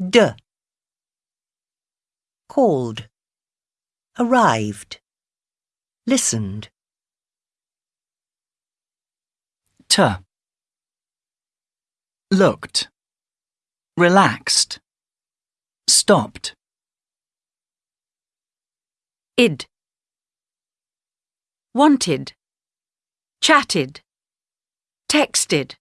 D. Called. Arrived. Listened. T. Looked. Relaxed. Stopped. id. Wanted. Chatted. Texted.